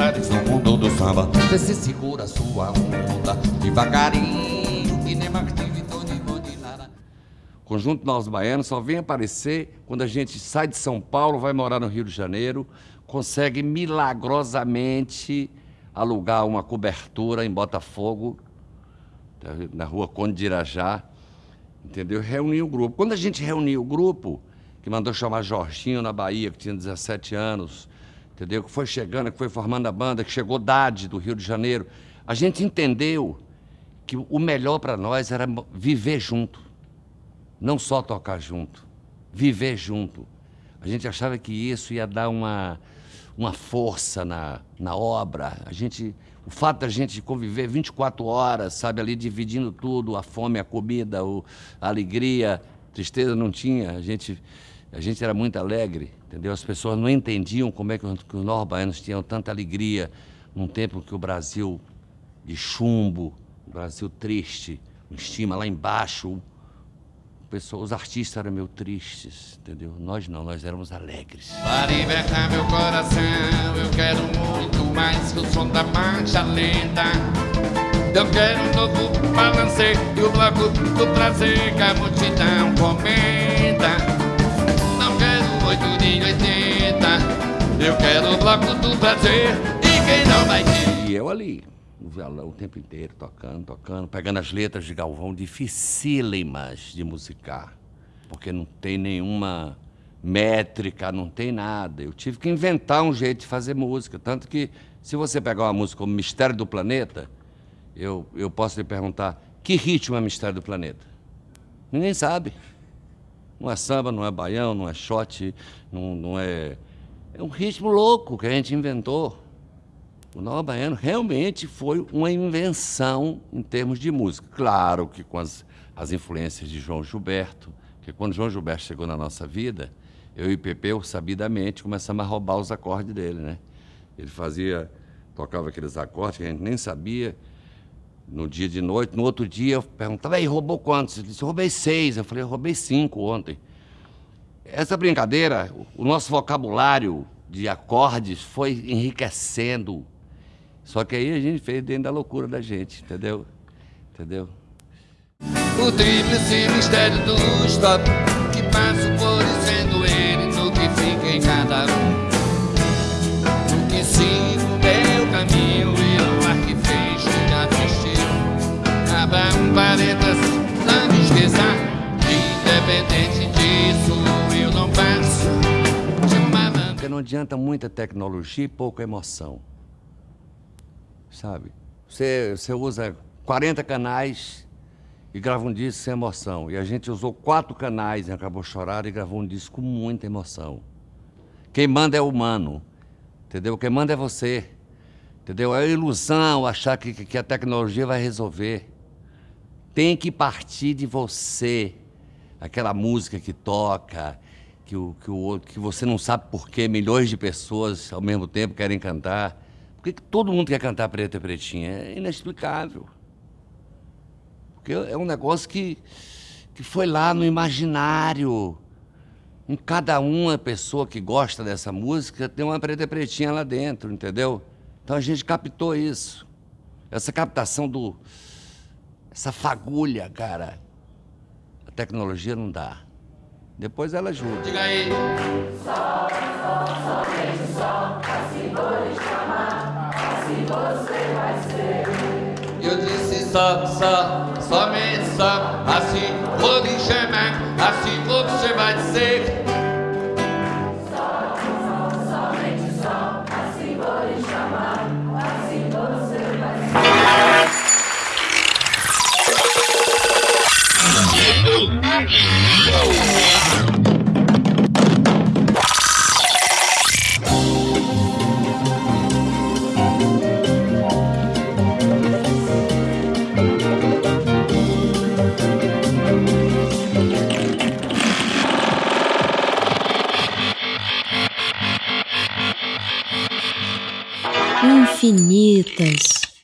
dançares no mundo do samba. Você segura sua onda devagarinho, que nem. Conjunto Nós Baianos só vem aparecer quando a gente sai de São Paulo, vai morar no Rio de Janeiro, consegue milagrosamente alugar uma cobertura em Botafogo, na rua Conde de Irajá, entendeu? Reunir o grupo. Quando a gente reuniu o grupo, que mandou chamar Jorginho na Bahia, que tinha 17 anos, entendeu? Que foi chegando, que foi formando a banda, que chegou Dade do Rio de Janeiro. A gente entendeu que o melhor para nós era viver junto, não só tocar junto, viver junto. A gente achava que isso ia dar uma, uma força na, na obra. A gente, o fato da gente conviver 24 horas, sabe, ali dividindo tudo, a fome, a comida, a alegria, tristeza não tinha. A gente a gente era muito alegre, entendeu? As pessoas não entendiam como é que, que os tinham tanta alegria num tempo que o Brasil de chumbo, o Brasil triste, o estima lá embaixo, pessoa, os artistas eram meio tristes, entendeu? Nós não, nós éramos alegres. Para libertar meu coração, eu quero muito mais que o som da marcha lenta. Eu quero um novo balanceio e o bloco do prazer que a multidão comenta. Oito de oitenta. Eu quero o bloco do prazer E quem não vai ter? E eu ali, no violão o tempo inteiro, tocando, tocando Pegando as letras de Galvão dificílimas de musicar Porque não tem nenhuma métrica, não tem nada. Eu tive que inventar um jeito de fazer música Tanto que, se você pegar uma música como Mistério do Planeta Eu, eu posso lhe perguntar Que ritmo é Mistério do Planeta? Ninguém sabe não é samba, não é baião, não é shot, não, não é... É um ritmo louco que a gente inventou. O Nova Baiano realmente foi uma invenção em termos de música. Claro que com as, as influências de João Gilberto, que quando João Gilberto chegou na nossa vida, eu e Pepeu, sabidamente, começamos a roubar os acordes dele, né? Ele fazia, tocava aqueles acordes que a gente nem sabia, no dia de noite. No outro dia eu perguntava, aí, roubou quantos? Ele disse, roubei seis. Eu falei, roubei cinco ontem. Essa brincadeira, o nosso vocabulário de acordes foi enriquecendo. Só que aí a gente fez dentro da loucura da gente, entendeu? Entendeu? O tríplice mistério do stop Que passo por sendo ele no que fica em cada um Independente disso, eu não Porque não adianta muita tecnologia e pouca emoção Sabe? Você, você usa 40 canais e grava um disco sem emoção. E a gente usou quatro canais em Acabou Chorar e gravou um disco com muita emoção. Quem manda é o humano, entendeu? Quem manda é você, entendeu? É ilusão achar que, que a tecnologia vai resolver tem que partir de você. Aquela música que toca, que, o, que, o, que você não sabe por que milhões de pessoas ao mesmo tempo querem cantar. Por que, que todo mundo quer cantar preta e pretinha? É inexplicável. Porque é um negócio que, que foi lá no imaginário. Em cada uma pessoa que gosta dessa música tem uma preta e pretinha lá dentro, entendeu? Então a gente captou isso. Essa captação do, essa fagulha, cara. Tecnologia não dá. Depois ela ajuda. Diga aí. Eu disse só, só, somente só, assim vou lhe chamar, assim você vai ser. Infinitas